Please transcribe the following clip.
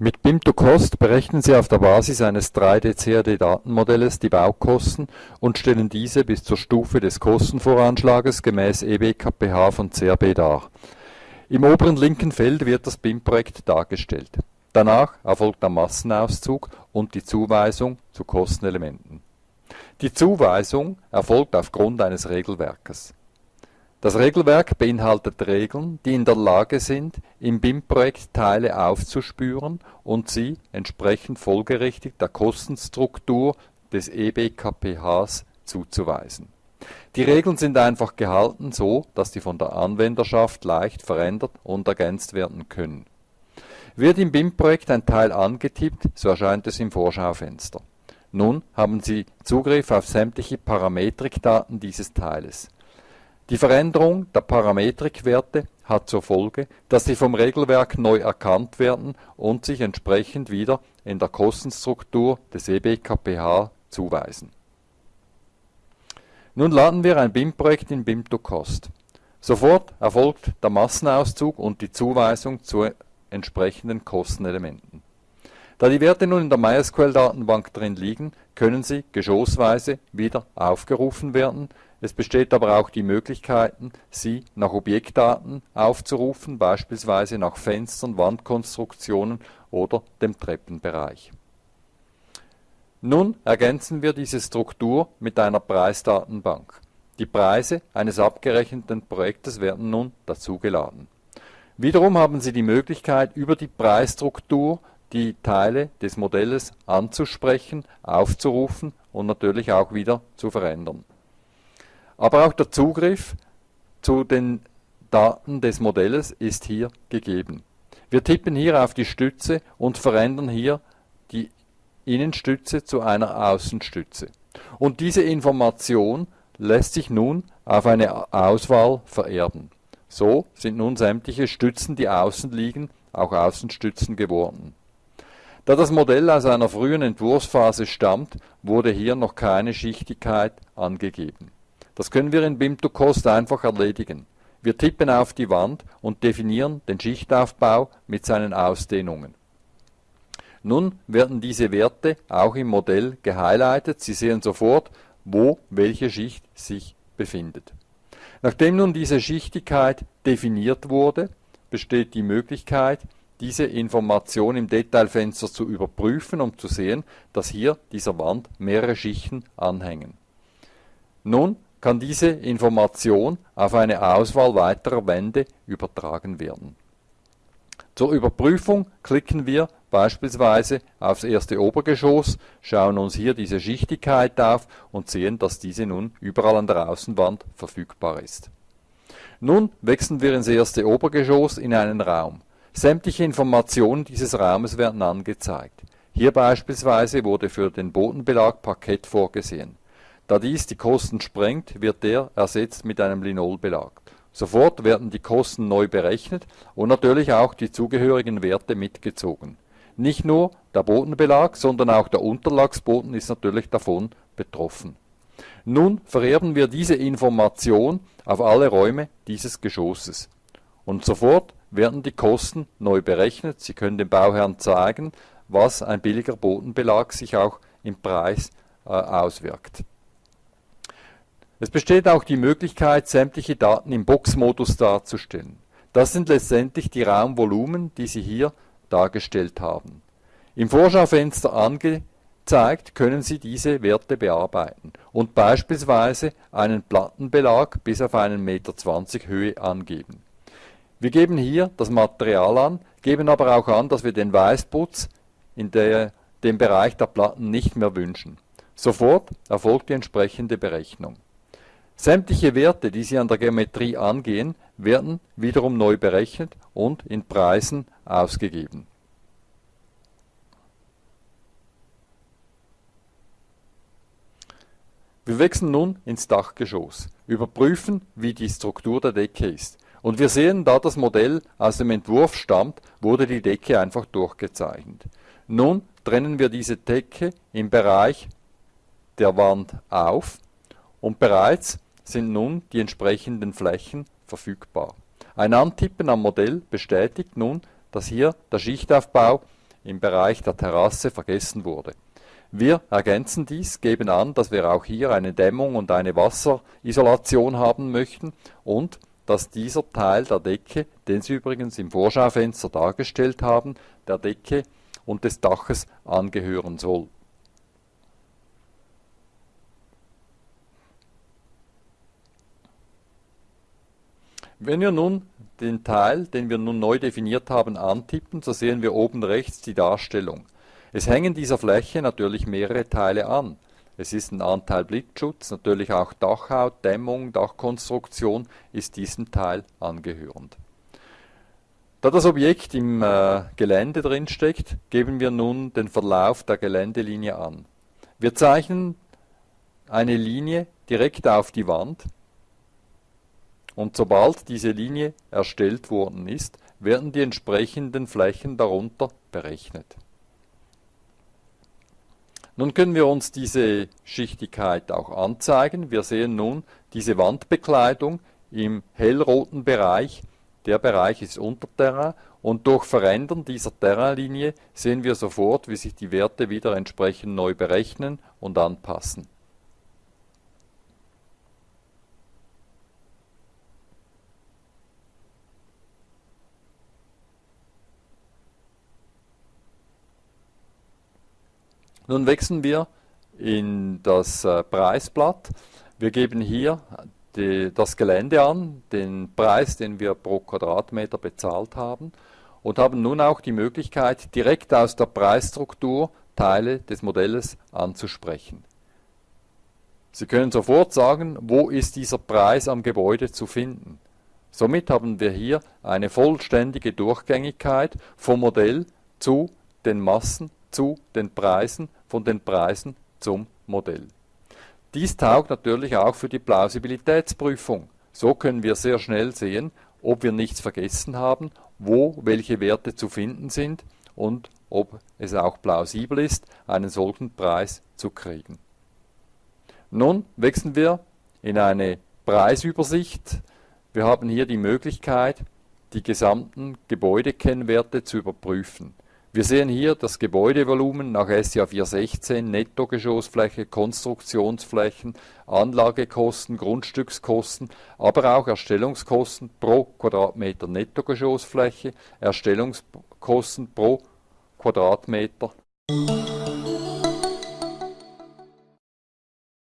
Mit BIM2Cost berechnen Sie auf der Basis eines 3D-CAD-Datenmodells die Baukosten und stellen diese bis zur Stufe des Kostenvoranschlages gemäß EBKPH von CAB dar. Im oberen linken Feld wird das BIM-Projekt dargestellt. Danach erfolgt der Massenauszug und die Zuweisung zu Kostenelementen. Die Zuweisung erfolgt aufgrund eines Regelwerkes das Regelwerk beinhaltet Regeln, die in der Lage sind, im BIM-Projekt Teile aufzuspüren und sie entsprechend folgerichtig der Kostenstruktur des eBKPHs zuzuweisen. Die Regeln sind einfach gehalten so, dass sie von der Anwenderschaft leicht verändert und ergänzt werden können. Wird im BIM-Projekt ein Teil angetippt, so erscheint es im Vorschaufenster. Nun haben Sie Zugriff auf sämtliche Parametrikdaten dieses Teiles die Veränderung der Parametrikwerte hat zur Folge, dass sie vom Regelwerk neu erkannt werden und sich entsprechend wieder in der Kostenstruktur des eBKPH zuweisen. Nun laden wir ein BIM-Projekt in BIM2Cost. Sofort erfolgt der Massenauszug und die Zuweisung zu entsprechenden Kostenelementen. Da die Werte nun in der MySQL-Datenbank drin liegen, können sie geschossweise wieder aufgerufen werden, es besteht aber auch die Möglichkeit, sie nach Objektdaten aufzurufen, beispielsweise nach Fenstern, Wandkonstruktionen oder dem Treppenbereich. Nun ergänzen wir diese Struktur mit einer Preisdatenbank. Die Preise eines abgerechneten Projektes werden nun dazugeladen. Wiederum haben Sie die Möglichkeit, über die Preisstruktur die Teile des Modells anzusprechen, aufzurufen und natürlich auch wieder zu verändern aber auch der Zugriff zu den Daten des Modells ist hier gegeben. Wir tippen hier auf die Stütze und verändern hier die Innenstütze zu einer Außenstütze. Und diese Information lässt sich nun auf eine Auswahl vererben. So sind nun sämtliche Stützen, die außen liegen, auch Außenstützen geworden. Da das Modell aus einer frühen Entwurfsphase stammt, wurde hier noch keine Schichtigkeit angegeben. Das können wir in BIM2Cost einfach erledigen. Wir tippen auf die Wand und definieren den Schichtaufbau mit seinen Ausdehnungen. Nun werden diese Werte auch im Modell gehighlightet. Sie sehen sofort, wo welche Schicht sich befindet. Nachdem nun diese Schichtigkeit definiert wurde, besteht die Möglichkeit, diese Information im Detailfenster zu überprüfen, um zu sehen, dass hier dieser Wand mehrere Schichten anhängen. Nun kann diese Information auf eine Auswahl weiterer Wände übertragen werden. Zur Überprüfung klicken wir beispielsweise aufs erste Obergeschoss, schauen uns hier diese Schichtigkeit auf und sehen, dass diese nun überall an der Außenwand verfügbar ist. Nun wechseln wir ins erste Obergeschoss in einen Raum. Sämtliche Informationen dieses Raumes werden angezeigt. Hier beispielsweise wurde für den Bodenbelag Parkett vorgesehen. Da dies die Kosten sprengt, wird der ersetzt mit einem Linolbelag. Sofort werden die Kosten neu berechnet und natürlich auch die zugehörigen Werte mitgezogen. Nicht nur der Bodenbelag, sondern auch der Unterlagsboden ist natürlich davon betroffen. Nun vererben wir diese Information auf alle Räume dieses Geschosses. Und sofort werden die Kosten neu berechnet. Sie können dem Bauherrn zeigen, was ein billiger Bodenbelag sich auch im Preis äh, auswirkt. Es besteht auch die Möglichkeit, sämtliche Daten im Boxmodus darzustellen. Das sind letztendlich die Raumvolumen, die Sie hier dargestellt haben. Im Vorschaufenster angezeigt können Sie diese Werte bearbeiten und beispielsweise einen Plattenbelag bis auf einen Meter zwanzig Höhe angeben. Wir geben hier das Material an, geben aber auch an, dass wir den Weißputz in der, dem Bereich der Platten nicht mehr wünschen. Sofort erfolgt die entsprechende Berechnung. Sämtliche Werte, die Sie an der Geometrie angehen, werden wiederum neu berechnet und in Preisen ausgegeben. Wir wechseln nun ins Dachgeschoss, überprüfen, wie die Struktur der Decke ist. Und wir sehen, da das Modell aus dem Entwurf stammt, wurde die Decke einfach durchgezeichnet. Nun trennen wir diese Decke im Bereich der Wand auf und bereits sind nun die entsprechenden Flächen verfügbar. Ein Antippen am Modell bestätigt nun, dass hier der Schichtaufbau im Bereich der Terrasse vergessen wurde. Wir ergänzen dies, geben an, dass wir auch hier eine Dämmung und eine Wasserisolation haben möchten und dass dieser Teil der Decke, den Sie übrigens im Vorschaufenster dargestellt haben, der Decke und des Daches angehören soll. Wenn wir nun den Teil, den wir nun neu definiert haben, antippen, so sehen wir oben rechts die Darstellung. Es hängen dieser Fläche natürlich mehrere Teile an. Es ist ein Anteil Blitzschutz, natürlich auch Dachhaut, Dämmung, Dachkonstruktion ist diesem Teil angehörend. Da das Objekt im äh, Gelände drin steckt, geben wir nun den Verlauf der Geländelinie an. Wir zeichnen eine Linie direkt auf die Wand und sobald diese Linie erstellt worden ist, werden die entsprechenden Flächen darunter berechnet. Nun können wir uns diese Schichtigkeit auch anzeigen. Wir sehen nun diese Wandbekleidung im hellroten Bereich. Der Bereich ist Unterterrain und durch Verändern dieser Terrainlinie sehen wir sofort, wie sich die Werte wieder entsprechend neu berechnen und anpassen. Nun wechseln wir in das äh, Preisblatt. Wir geben hier die, das Gelände an, den Preis, den wir pro Quadratmeter bezahlt haben und haben nun auch die Möglichkeit, direkt aus der Preisstruktur Teile des Modells anzusprechen. Sie können sofort sagen, wo ist dieser Preis am Gebäude zu finden. Somit haben wir hier eine vollständige Durchgängigkeit vom Modell zu den Massen zu den Preisen, von den Preisen zum Modell. Dies taugt natürlich auch für die Plausibilitätsprüfung. So können wir sehr schnell sehen, ob wir nichts vergessen haben, wo welche Werte zu finden sind und ob es auch plausibel ist, einen solchen Preis zu kriegen. Nun wechseln wir in eine Preisübersicht. Wir haben hier die Möglichkeit, die gesamten Gebäudekennwerte zu überprüfen. Wir sehen hier das Gebäudevolumen nach SCA 416, Nettogeschossfläche, Konstruktionsflächen, Anlagekosten, Grundstückskosten, aber auch Erstellungskosten pro Quadratmeter Nettogeschossfläche, Erstellungskosten pro Quadratmeter